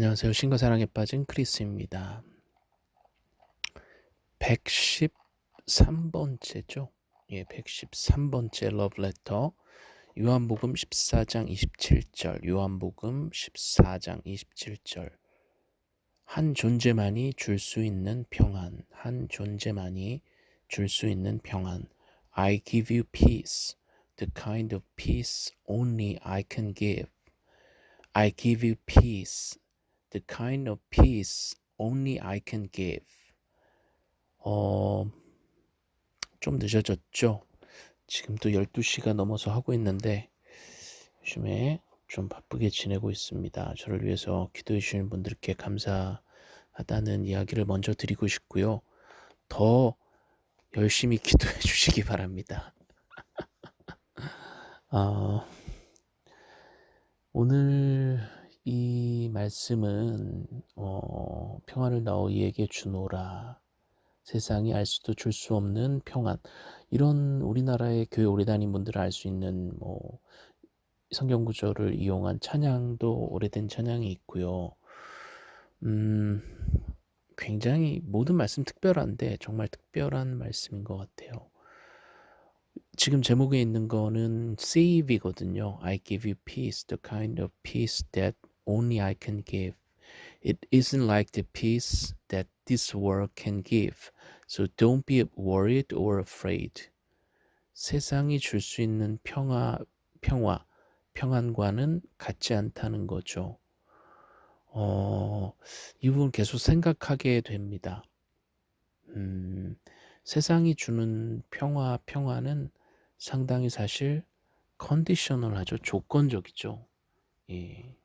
안녕하세요. 신과 사랑에 빠진 크리스입니다. 113번째죠. 예, 113번째 러브레터. 요한복음 14장 27절. 요한복음 14장 27절. 한 존재만이 줄 수 있는 평안. 한 존재만이 줄 수 있는 평안. I give you peace. The kind of peace only I can give. I give you peace. The kind of peace only I can give. 어, 좀 늦어졌죠? 지금 또 12시가 넘어서 하고 있는데 요즘에 좀 바쁘게 지내고 있습니다. 저를 위해서 기도해 주시는 분들께 감사하다는 이야기를 먼저 드리고 싶고요. 더 열심히 기도해 주시기 바랍니다. 어, 오늘 이 말씀은 어, 평안을 너희에게 주노라 세상이 알 수도 줄 수 없는 평안 이런 우리나라의 교회 오래 다닌 분들은 알수 있는 뭐 성경 구절을 이용한 찬양도 오래된 찬양이 있고요. 음, 굉장히 모든 말씀 특별한데 정말 특별한 말씀인 것 같아요. 지금 제목에 있는 거는 save이거든요. I give you peace, the kind of peace that only I can give. It isn't like the peace that this world can give. So don't be worried or afraid. 세상이 줄 수 있는 평화, 평화, 평안과는 같지 않다는 거죠. 어, 이 부분 계속 생각하게 됩니다. 음, 세상이 주는 평화, 평화는 상당히 사실 컨디셔널하죠. 조건적이죠. 예.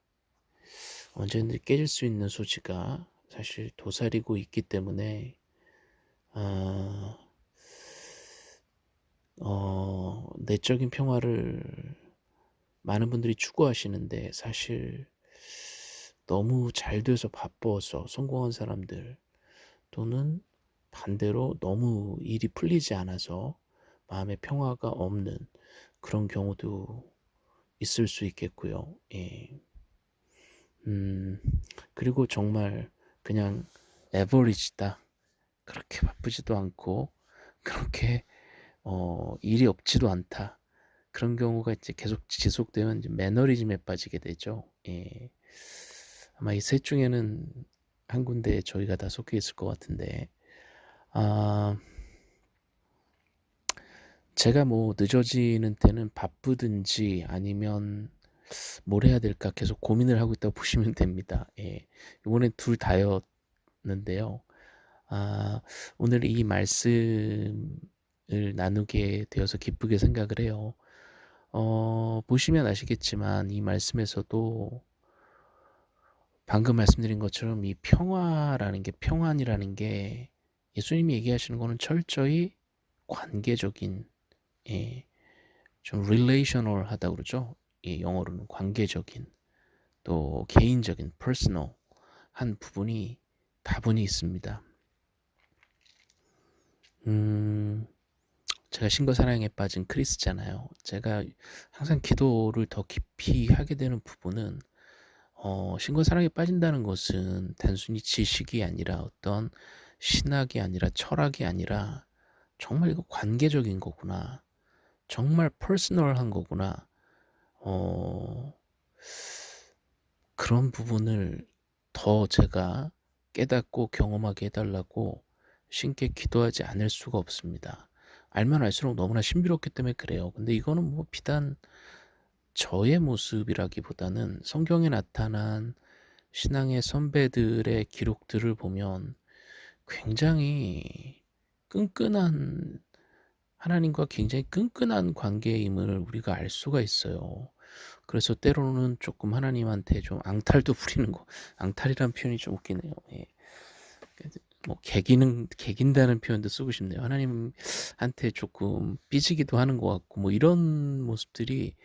언제든지 깨질 수 있는 소지가 사실 도사리고 있기 때문에 어, 어, 내적인 평화를 많은 분들이 추구하시는데 사실 너무 잘 돼서 바빠서 성공한 사람들 또는 반대로 너무 일이 풀리지 않아서 마음의 평화가 없는 그런 경우도 있을 수 있겠고요. 예. 음, 그리고 정말 그냥 에버리지다. 그렇게 바쁘지도 않고 그렇게 어, 일이 없지도 않다. 그런 경우가 이제 계속 지속되면 이제 매너리즘에 빠지게 되죠. 예. 아마 이 셋 중에는 한 군데 저희가 다 속해 있을 것 같은데, 아, 제가 뭐 늦어지는 때는 바쁘든지 아니면 뭘 해야 될까 계속 고민을 하고 있다고 보시면 됩니다. 예. 이번엔 둘 다였는데요. 아, 오늘 이 말씀을 나누게 되어서 기쁘게 생각을 해요. 어, 보시면 아시겠지만 이 말씀에서도 방금 말씀드린 것처럼 이 평화라는 게 평안이라는 게 예수님이 얘기하시는 거는 철저히 관계적인 예, 좀 relational 하다 그러죠. 이 영어로는 관계적인 또 개인적인 personal 한 부분이 다분히 있습니다. 음, 제가 신과 사랑에 빠진 크리스잖아요. 제가 항상 기도를 더 깊이 하게 되는 부분은 어, 신과 사랑에 빠진다는 것은 단순히 지식이 아니라 어떤 신학이 아니라 철학이 아니라 정말 이거 관계적인 거구나. 정말 퍼스널한 거구나. 어, 그런 부분을 더 제가 깨닫고 경험하게 해달라고 신께 기도하지 않을 수가 없습니다. 알면 알수록 너무나 신비롭기 때문에 그래요. 근데 이거는 뭐 비단 저의 모습이라기보다는 성경에 나타난 신앙의 선배들의 기록들을 보면 굉장히 끈끈한 하나님과 굉장히 끈끈한 관계임을 우리가 알 수가 있어요. 그래서 때로는 조금 하나님한테 좀 앙탈도 부리는 거. 앙탈이란 표현이 좀 웃기네요. 예. 뭐 개기는 개긴다는 표현도 쓰고 싶네요. 하나님한테 조금 삐지기도 하는 것 같고 뭐 이런 모습들이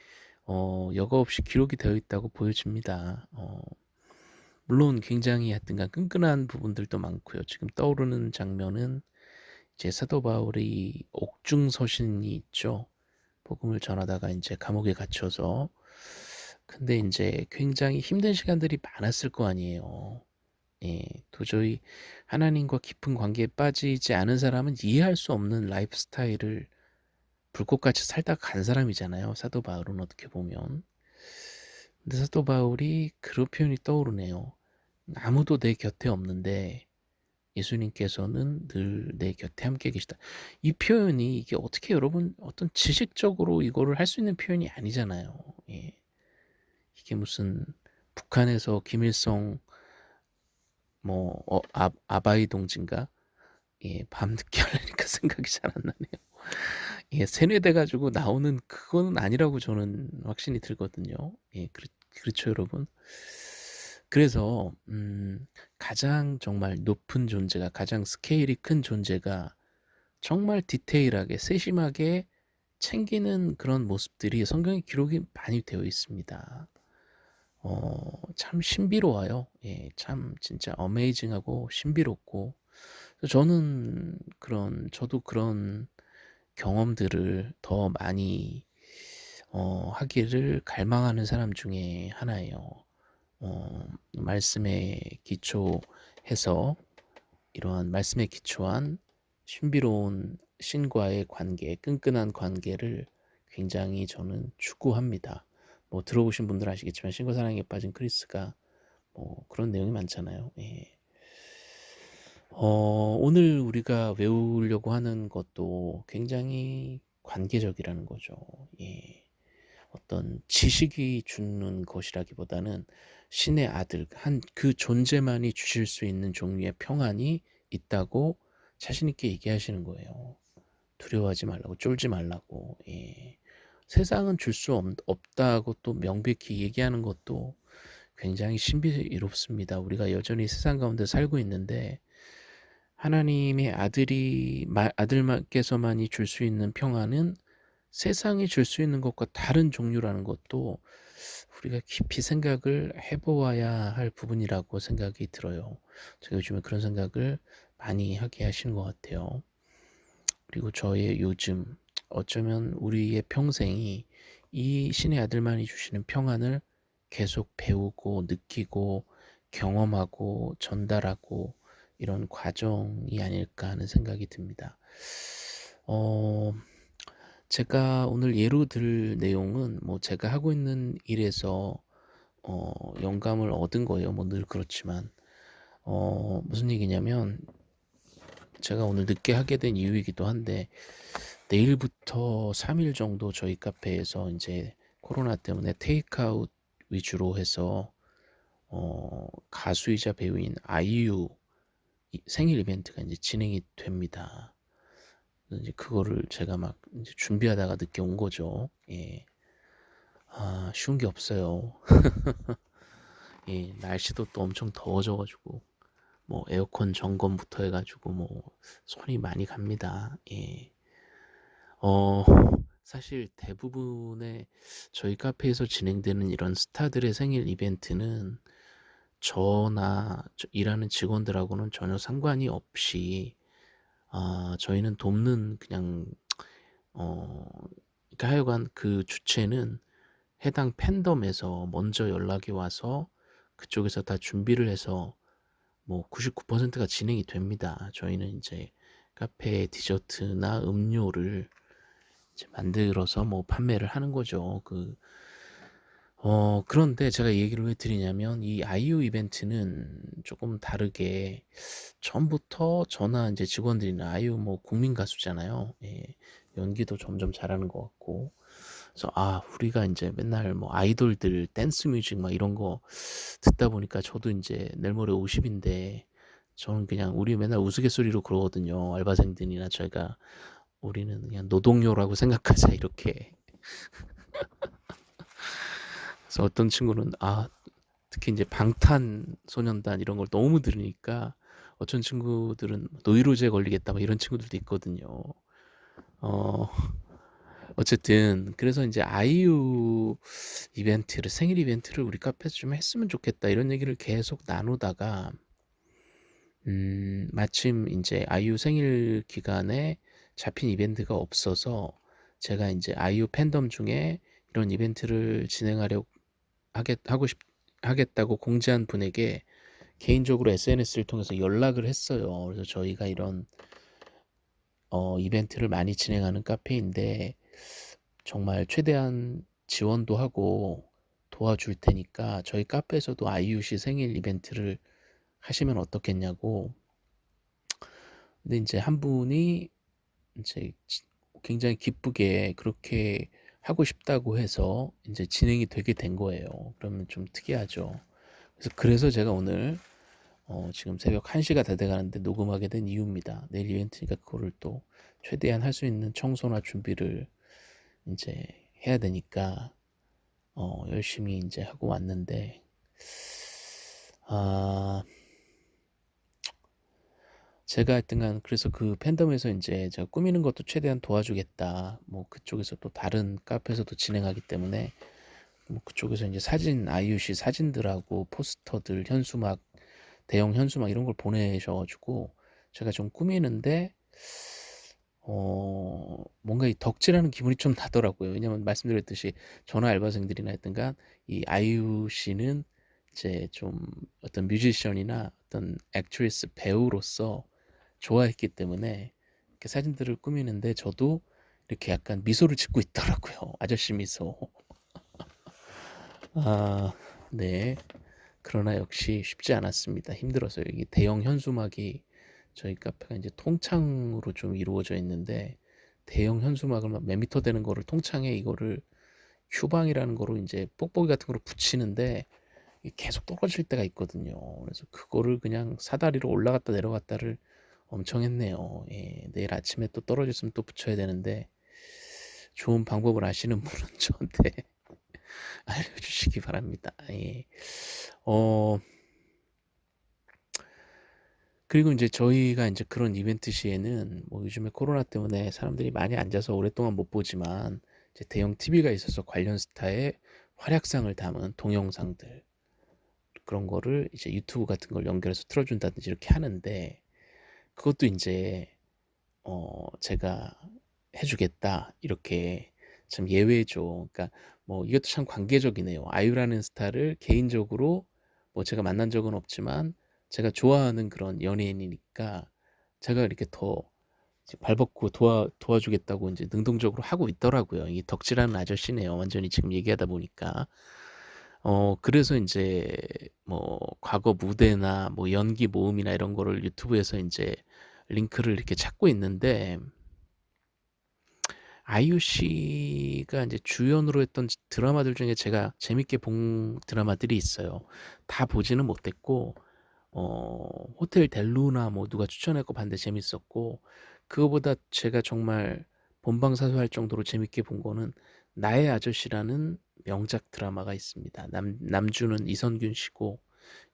어, 여과 없이 기록이 되어 있다고 보여집니다. 어, 물론 굉장히 하여튼간 끈끈한 부분들도 많고요. 지금 떠오르는 장면은 이제 사도 바울이 옥중 서신이 있죠. 복음을 전하다가 이제 감옥에 갇혀서 근데 인제 굉장히 힘든 시간들이 많았을 거 아니에요. 예. 도저히 하나님과 깊은 관계에 빠지지 않은 사람은 이해할 수 없는 라이프 스타일을 불꽃같이 살다가 간 사람이잖아요, 사도 바울은 어떻게 보면. 근데 사도 바울이 그런 표현이 떠오르네요. 아무도 내 곁에 없는데 예수님께서는 늘 내 곁에 함께 계시다. 이 표현이 이게 어떻게 여러분 어떤 지식적으로 이거를 할 수 있는 표현이 아니잖아요. 예. 이게 무슨 북한에서 김일성 뭐 어 아 아바이 동지인가? 예 밤늦게 하려니까 생각이 잘 안 나네요. 예 세뇌돼 가지고 나오는 그거는 아니라고 저는 확신이 들거든요. 예 그렇 그렇죠 여러분? 그래서 음 가장 정말 높은 존재가 가장 스케일이 큰 존재가 정말 디테일하게 세심하게 챙기는 그런 모습들이 성경에 기록이 많이 되어 있습니다. 어 참 신비로워요. 예 참 진짜 어메이징하고 신비롭고 저는 그런 저도 그런 경험들을 더 많이 어 하기를 갈망하는 사람 중에 하나예요. 어 말씀에 기초해서 이러한 말씀에 기초한 신비로운 신과의 관계, 끈끈한 관계를 굉장히 저는 추구합니다. 뭐 들어보신 분들 아시겠지만 신과 사랑에 빠진 크리스가 뭐 그런 내용이 많잖아요. 예. 어 오늘 우리가 외우려고 하는 것도 굉장히 관계적이라는 거죠. 예. 어떤 지식이 주는 것이라기보다는 신의 아들 한 그 존재만이 주실 수 있는 종류의 평안이 있다고 자신 있게 얘기하시는 거예요. 두려워하지 말라고 쫄지 말라고. 예. 세상은 줄 수 없다고 또 명백히 얘기하는 것도 굉장히 신비롭습니다. 우리가 여전히 세상 가운데 살고 있는데 하나님의 아들이 아들께서만이 줄 수 있는 평안은 세상이 줄 수 있는 것과 다른 종류라는 것도 우리가 깊이 생각을 해보아야 할 부분이라고 생각이 들어요. 제가 요즘에 그런 생각을 많이 하게 하시는 것 같아요. 그리고 저의 요즘 어쩌면 우리의 평생이 이 신의 아들만이 주시는 평안을 계속 배우고 느끼고 경험하고 전달하고 이런 과정이 아닐까 하는 생각이 듭니다. 어, 제가 오늘 예로 들 내용은 뭐 제가 하고 있는 일에서 어, 영감을 얻은 거예요. 뭐 늘 그렇지만 어, 무슨 얘기냐면 제가 오늘 늦게 하게 된 이유이기도 한데 내일부터 3일 정도 저희 카페에서 이제 코로나 때문에 테이크아웃 위주로 해서 어, 가수이자 배우인 아이유 생일 이벤트가 이제 진행이 됩니다. 이제 그거를 제가 막 준비하다가 늦게 온 거죠. 예. 아, 쉬운 게 없어요. 예, 날씨도 또 엄청 더워져가지고, 뭐, 에어컨 점검부터 해가지고, 뭐, 손이 많이 갑니다. 예. 어, 사실 대부분의 저희 카페에서 진행되는 이런 스타들의 생일 이벤트는 저나 일하는 직원들하고는 전혀 상관이 없이 아, 저희는 돕는 그냥 어 그러니까 하여간 그 주체는 해당 팬덤에서 먼저 연락이 와서 그쪽에서 다 준비를 해서 뭐 99%가 진행이 됩니다. 저희는 이제 카페 디저트나 음료를 이제 만들어서 뭐 판매를 하는 거죠. 그 어 그런데 제가 얘기를 왜 드리냐면 이 아이유 이벤트는 조금 다르게 처음부터 저나 이제 직원들이나 아이유 뭐 국민 가수잖아요. 예. 연기도 점점 잘하는 것 같고. 그래서 아, 우리가 이제 맨날 뭐 아이돌들 댄스 뮤직 막 이런 거 듣다 보니까 저도 이제 내일 모레 50인데 저는 그냥 우리 맨날 우스갯소리로 그러거든요. 알바생들이나 저희가 우리는 그냥 노동요라고 생각하자 이렇게. 그래서 어떤 친구는 아 특히 이제 방탄 소년단 이런 걸 너무 들으니까 어떤 친구들은 노이로제 걸리겠다 막 이런 친구들도 있거든요. 어 어쨌든 그래서 이제 아이유 이벤트를 생일 이벤트를 우리 카페에서 좀 했으면 좋겠다 이런 얘기를 계속 나누다가 음 마침 이제 아이유 생일 기간에 잡힌 이벤트가 없어서 제가 이제 아이유 팬덤 중에 이런 이벤트를 진행하려고 하겠 하고 싶 하겠다고 공지한 분에게 개인적으로 SNS를 통해서 연락을 했어요. 그래서 저희가 이런 어 이벤트를 많이 진행하는 카페인데 정말 최대한 지원도 하고 도와줄 테니까 저희 카페에서도 아이유 씨 생일 이벤트를 하시면 어떻겠냐고. 근데 인제 한 분이 지 굉장히 기쁘게 그렇게 하고 싶다고 해서 인제 진행이 되게 된 거예요. 그러면 좀 특이하죠. 그래서 그래서 제가 오늘 어 지금 새벽 1 시가 다 돼 가는데 녹음하게 된 이유입니다. 내일 이벤트니까 그거를 또 최대한 할 수 있는 청소나 준비를 인제 해야 되니까 어 열심히 인제 하고 왔는데 아 제가 하여튼간 그래서 그 팬덤에서 인제 제가 꾸미는 것도 최대한 도와주겠다. 뭐 그쪽에서 또 다른 카페에서도 진행하기 때문에 뭐 그쪽에서 인제 사진 씨 사진들하고 포스터들, 현수막, 대형 현수막 이런 걸 보내셔 가지고 제가 좀 꾸미는데 어 뭔가 이 덕질하는 기분이 좀 나더라고요. 왜냐면 말씀드렸듯이 저나 알바생들이나 하여튼간 이 아이유 씨는 이제 좀 어떤 뮤지션이나 어떤 액트리스 배우로서 좋아했기 때문에 이렇게 사진들을 꾸미는데 저도 이렇게 약간 미소를 짓고 있더라고요. 아저씨 미소. 아 네. 그러나 역시 쉽지 않았습니다. 힘들었어요. 이게 대형 현수막이 저희 카페가 인제 통창으로 좀 이루어져 있는데 대형 현수막을 막몇 미터 되는 거를 통창에 이거를 휴방이라는 거로 인제 뽁뽁이 같은 거로 붙이는데 계속 떨어질 때가 있거든요. 그래서 그거를 그냥 사다리로 올라갔다 내려갔다를 엄청 했네요. 예. 내일 아침에 또 떨어졌으면 또 붙여야 되는데 좋은 방법을 아시는 분은 저한테 알려주시기 바랍니다. 예. 어 그리고 인제 저희가 인제 그런 이벤트 시에는 뭐 요즘에 코로나 때문에 사람들이 많이 앉아서 오랫동안 못 보지만 이제 대형 TV가 있어서 관련 스타의 활약상을 담은 동영상들 그런 거를 이제 유튜브 같은 걸 연결해서 틀어 준다든지 이렇게 하는데 그것도 인제 어 제가 "해 주겠다." 이렇게 참 예외죠. 그러니까 뭐 이것도 참 관계적이네요. 아이유라는 스타를 개인적으로 뭐 제가 만난 적은 없지만 제가 좋아하는 그런 연예인이니까 제가 이렇게 더 이제 발벗고 도와 도와주겠다고 인제 능동적으로 하고 있더라고요. 이 덕질하는 아저씨네요. 완전히 지금 얘기하다 보니까. 어 그래서 인제 뭐 과거 무대나 뭐 연기 모음이나 이런 거를 유튜브에서 인제 링크를 이렇게 찾고 있는데 아이유 씨가 인제 주연으로 했던 지 드라마들 중에 제가 재밌게 본 드라마들이 있어요. 다 보지는 못했고 어 호텔 델루나 뭐 누가 추천해 갖고 봤는데 재밌었고 그거보다 제가 정말 본방사수할 정도로 재밌게 본 거는 나의 아저씨라는 명작 드라마가 있습니다. 남 남주는 이선균 씨고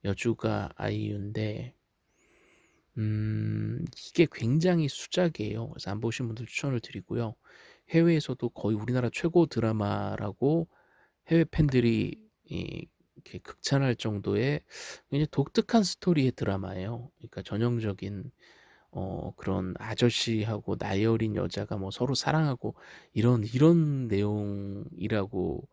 여주가 아이유인데 음 이게 굉장히 수작이에요. 그래서 안 보신 분들 추천을 드리고요. 해외에서도 거의 우리나라 최고 드라마라고 해외 팬들이 이 이렇게 극찬할 정도의 굉장히 독특한 스토리의 드라마예요. 그러니까 전형적인 어 그런 아저씨하고 나이 어린 여자가 뭐 서로 사랑하고 이런 이런 내용이라고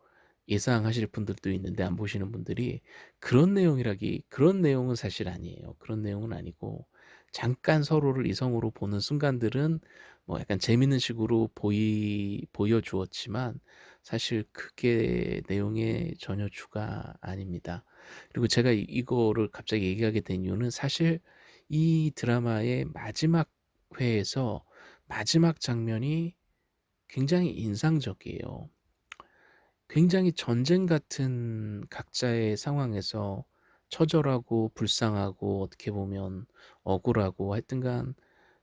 예상하실 분들도 있는데 안 보시는 분들이 그런 내용이라기 그런 내용은 사실 아니에요. 그런 내용은 아니고 잠깐 서로를 이성으로 보는 순간들은 뭐 약간 재밌는 식으로 보이 보여 주었지만 사실 그게 내용의 전혀 주가 아닙니다. 그리고 제가 이 이거를 갑자기 얘기하게 된 이유는 사실 이 드라마의 마지막 회에서 마지막 장면이 굉장히 인상적이에요. 굉장히 전쟁 같은 각자의 상황에서 처절하고 불쌍하고 어떻게 보면 억울하고 하여튼간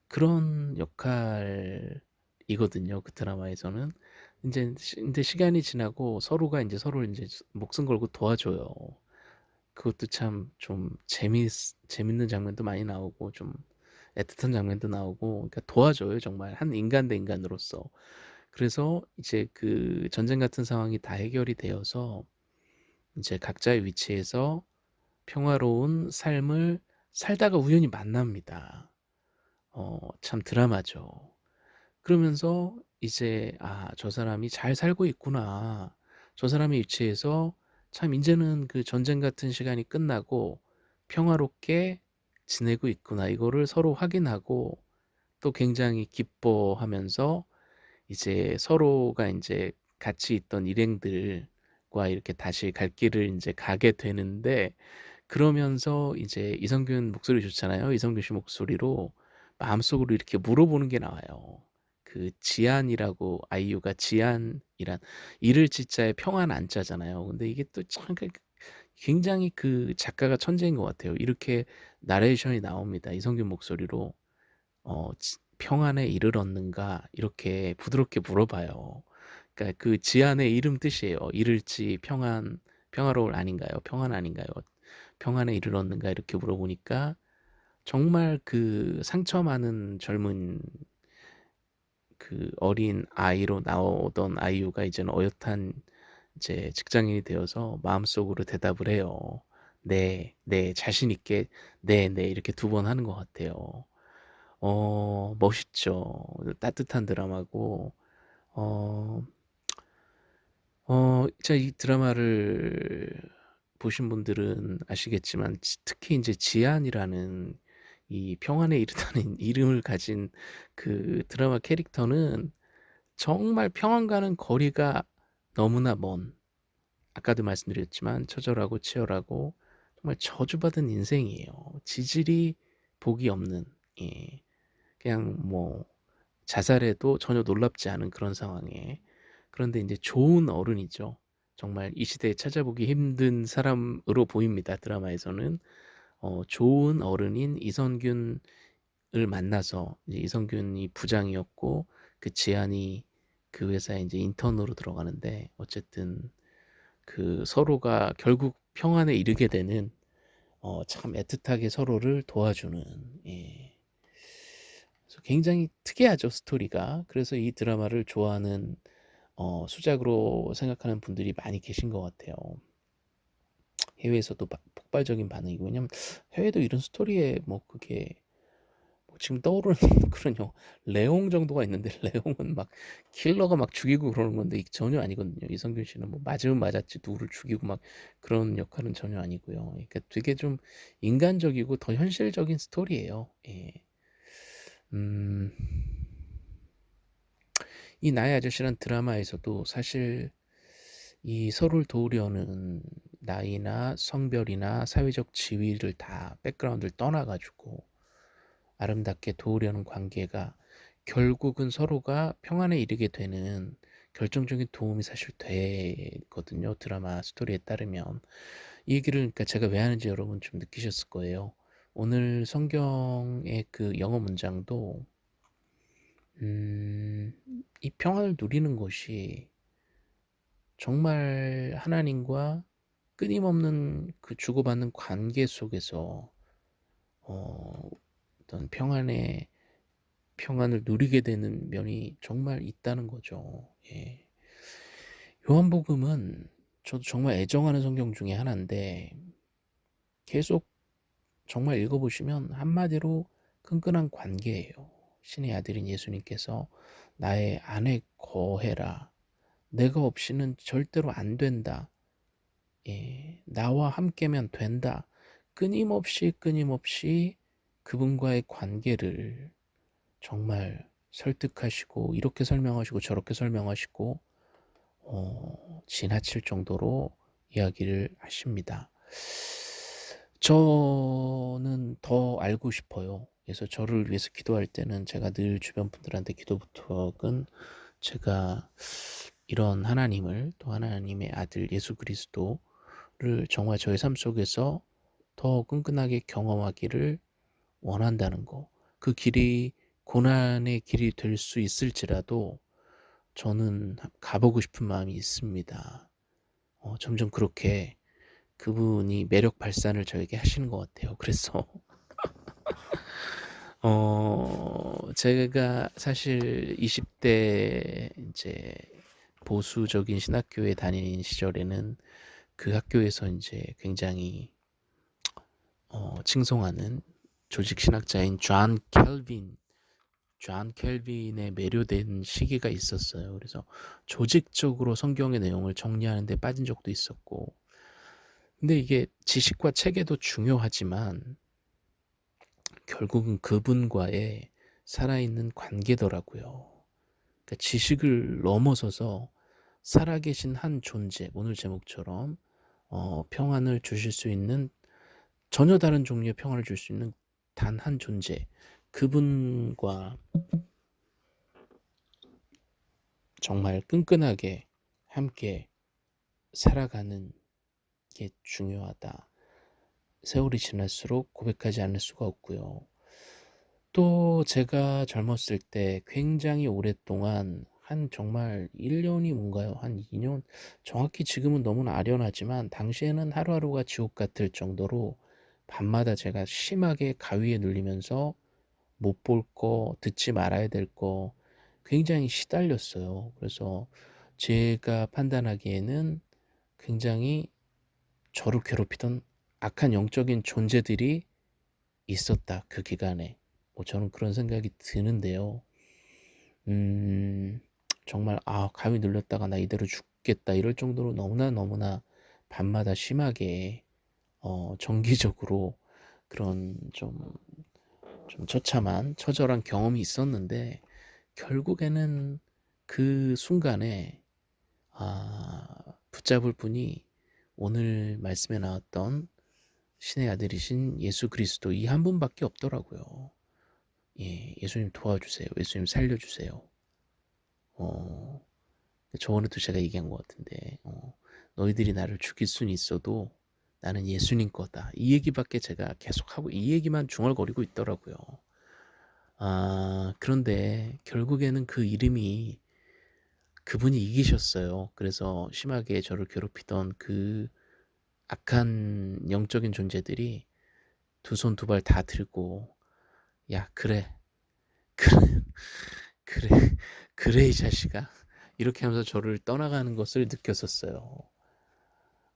그런 역할이거든요 그 드라마에서는. 인제 시 근데 시간이 지나고 서로가 인제 서로를 인제 스 목숨 걸고 도와줘요. 그것도 참 좀 재밌 재밌는 장면도 많이 나오고 좀 애틋한 장면도 나오고 그러니까 도와줘요 정말 한 인간 대 인간으로서. 그래서 이제 그 전쟁 같은 상황이 다 해결이 되어서 인제 각자의 위치에서 평화로운 삶을 살다가 우연히 만납니다. 어 참 드라마죠. 그러면서 이제 '아 저 사람이 잘 살고 있구나. 저 사람의 위치에서 참 인제는 그 전쟁 같은 시간이 끝나고 평화롭게 지내고 있구나 이거를 서로 확인하고 또 굉장히 기뻐하면서 이제 서로가 인제 같이 있던 일행들과 이렇게 다시 갈 길을 인제 가게 되는데 그러면서 이제 이성균 목소리 좋잖아요. 이성균 씨 목소리로 마음속으로 이렇게 물어보는 게 나와요. 그 지안이라고 아이유가 지안이란 이를 지자에 평안 안 자잖아요. 근데 이게 또참그 굉장히 그 작가가 천재인 것 같아요. 이렇게 나레이션이 나옵니다. 이성균 목소리로 어지 "평안에 이를 얻는가?" 이렇게 부드럽게 물어봐요. 그러니까 그 지안의 이름 뜻이에요. 이를지 평안 평화로울 아닌가요? 평안 아닌가요? 평안에 이를 얻는가 이렇게 물어보니까 정말 그 상처 많은 젊은 그 어린 아이로 나오던 아이유가 이제는 어엿한 이제 직장인이 되어서 마음속으로 대답을 해요. "네. 네." 자신 있게 "네, 네." 이렇게 두 번 하는 것 같아요. 어 멋있죠. 따뜻한 드라마고 어어 제가 이 드라마를 보신 분들은 아시겠지만 지 특히 인제 지안이라는 이 평안에 이르다는 이름을 가진 그 드라마 캐릭터는 정말 평안과는 거리가 너무나 먼 아까도 말씀드렸지만 처절하고 치열하고 정말 저주받은 인생이에요. 지질이 복이 없는 예 그냥 뭐 자살해도 전혀 놀랍지 않은 그런 상황에 그런데 인제 좋은 어른이죠. 정말 이 시대에 찾아보기 힘든 사람으로 보입니다 드라마에서는. 어 좋은 어른인 이성균을 만나서 이제 이성균이 부장이었고 그 지안이 그 회사에 인제 인턴으로 들어가는데 어쨌든 그 서로가 결국 평안에 이르게 되는 어 참 애틋하게 서로를 도와주는 예. 그래서 굉장히 특이하죠 스토리가. 그래서 이 드라마를 좋아하는 어 수작으로 생각하는 분들이 많이 계신 것 같아요. 해외에서도 막 폭발적인 반응이고 왜냐면 해외도 이런 스토리에 뭐 그게 뭐 지금 떠오르는 그런 영 레옹 정도가 있는데 레옹은 막 킬러가 막 죽이고 그러는 건데 전혀 아니거든요. 이성균 씨는 뭐 맞으면 맞았지 누구를 죽이고 막 그런 역할은 전혀 아니고요. 그러니까 되게 좀 인간적이고 더 현실적인 스토리예요. 예. 음. 이 나의 아저씨란 드라마에서도 사실 이 서로를 도우려는 나이나 성별이나 사회적 지위를 다 백그라운드를 떠나 가지고 아름답게 도우려는 관계가 결국은 서로가 평안에 이르게 되는 결정적인 도움이 사실 되거든요 드라마 스토리에 따르면. 이 얘기를 그러니까 제가 왜 하는지 여러분 좀 느끼셨을 거예요. 오늘 성경의 그 영어 문장도 음 이 평안을 누리는 것이 정말 하나님과 끊임없는 그 주고받는 관계 속에서 어 어떤 평안의 평안을 누리게 되는 면이 정말 있다는 거죠. 예. 요한복음은 저도 정말 애정하는 성경 중에 하나인데 계속 정말 읽어 보시면 한마디로 끈끈한 관계예요. 신의 아들인 예수님께서 "나의 안에 거해라. 내가 없이는 절대로 안 된다. 예. 나와 함께면 된다." 끊임없이, 끊임없이 그분과의 관계를 정말 설득하시고 이렇게 설명하시고 저렇게 설명하시고 어 지나칠 정도로 이야기를 하십니다. 저는 더 알고 싶어요. 그래서 저를 위해서 기도할 때는 제가 늘 주변 분들한테 기도 부탁은 제가 이런 하나님을 또 하나님의 아들 예수 그리스도 를 정말 저의 삶 속에서 더 끈끈하게 경험하기를 원한다는 거. 그 길이 고난의 길이 될 수 있을지라도 저는 가보고 싶은 마음이 있습니다. 어 점점 그렇게 그분이 매력 발산을 저에게 하시는 것 같아요. 그래서 어 제가 사실 20대 인제 보수적인 신학교에 다니는 시절에는 그 학교에서 인제 굉장히 어 칭송하는 조직 신학자인 존 켈빈 존 켈빈에 매료된 시기가 있었어요. 그래서 조직적으로 성경의 내용을 정리하는 데 빠진 적도 있었고 근데 이게 지식과 체계도 중요하지만 결국은 그분과의 살아있는 관계더라고요. 그러니까 지식을 넘어서서 살아계신 한 존재, 오늘 제목처럼 어, 평안을 주실 수 있는 전혀 다른 종류의 평안을 줄수 있는 단 한 존재, 그분과 정말 끈끈하게 함께 살아가는 게 중요하다. 세월이 지날수록 고백하지 않을 수가 없고요. 또 제가 젊었을 때 굉장히 오랫동안 한 정말 1년이 뭔가요? 한 2년? 정확히 지금은 너무나 아련하지만 당시에는 하루하루가 지옥 같을 정도로 밤마다 제가 심하게 가위에 눌리면서 못 볼 거, 듣지 말아야 될 거 굉장히 시달렸어요. 그래서 제가 판단하기에는 굉장히 저를 괴롭히던 악한 영적인 존재들이 있었다. 그 기간에. 뭐 저는 그런 생각이 드는데요. 음, 정말 아 감이 눌렸다가 나 이대로 죽겠다 이럴 정도로 너무나 너무나 밤마다 심하게 어, 정기적으로 그런 좀, 좀 처참한 처절한 경험이 있었는데 결국에는 그 순간에 아, 붙잡을 분이 오늘 말씀에 나왔던 신의 아들이신 예수 그리스도 이 한 분밖에 없더라고요. 예, 예수님 도와주세요. 예수님 살려주세요. 어, 저번에도 제가 얘기한 것 같은데, 어, 너희들이 나를 죽일 수는 있어도 나는 예수님 거다. 이 얘기밖에 제가 계속 하고, 이 얘기만 중얼거리고 있더라고요. 아, 그런데 결국에는 그 이름이 그분이 이기셨어요. 그래서 심하게 저를 괴롭히던 그 악한 영적인 존재들이 두 손 두 발 다 들고 야 그래 그래 그래 그래 이 자식아 이렇게 하면서 저를 떠나가는 것을 느꼈었어요.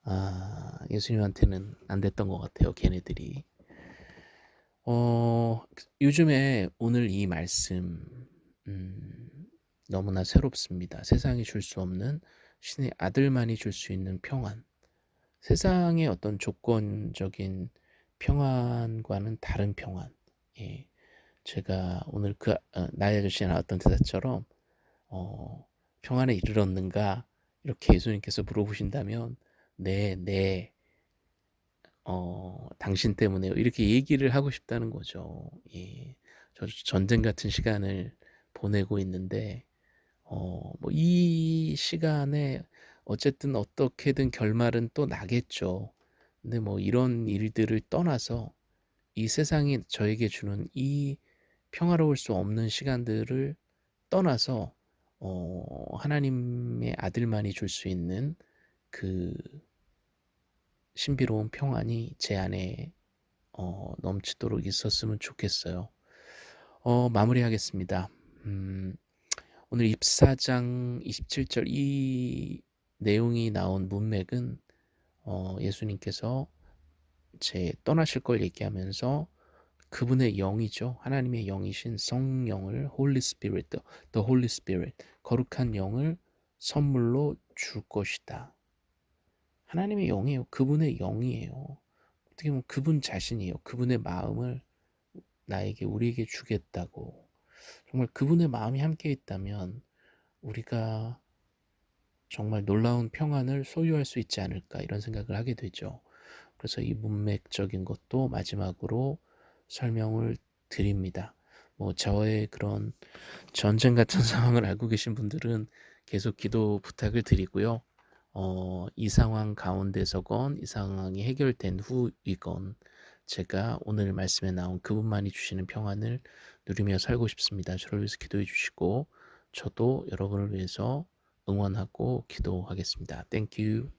아 예수님한테는 안 됐던 것 같아요. 걔네들이. 어 요즘에 오늘 이 말씀 음, 너무나 새롭습니다. 세상이 줄 수 없는 신의 아들만이 줄 수 있는 평안. 세상의 어떤 조건적인 평안과는 다른 평안. 예. 제가 오늘 그 어, 나의 아저씨에 대사처럼 어, 평안에 이르렀는가 이렇게 예수님께서 물어보신다면 네, 네, 어, 당신 때문에요. 이렇게 얘기를 하고 싶다는 거죠. 예. 저 전쟁 같은 시간을 보내고 있는데 어, 뭐 이 시간에 어쨌든 어떻게든 결말은 또 나겠죠. 근데 뭐 이런 일들을 떠나서 이 세상이 저에게 주는 이 평화로울 수 없는 시간들을 떠나서 어, 하나님의 아들만이 줄 수 있는 그 신비로운 평안이 제 안에 어, 넘치도록 있었으면 좋겠어요. 어, 마무리하겠습니다. 음, 오늘 입사장 27절 이 내용이 나온 문맥은 어, 예수님께서 제 떠나실 걸 얘기하면서 그분의 영이죠. 하나님의 영이신 성령을 Holy Spirit, the Holy Spirit, 거룩한 영을 선물로 줄 것이다. 하나님의 영이에요. 그분의 영이에요. 어떻게 보면 그분 자신이에요. 그분의 마음을 나에게 우리에게 주겠다고. 정말 그분의 마음이 함께 있다면 우리가 정말 놀라운 평안을 소유할 수 있지 않을까 이런 생각을 하게 되죠. 그래서 이 문맥적인 것도 마지막으로 설명을 드립니다. 뭐 저의 그런 전쟁 같은 상황을 알고 계신 분들은 계속 기도 부탁을 드리고요. 어, 이 상황 가운데서건 이 상황이 해결된 후이건 제가 오늘 말씀에 나온 그분만이 주시는 평안을 누리며 살고 싶습니다. 저를 위해서 기도해 주시고 저도 여러분을 위해서 응원하고 기도하겠습니다. You.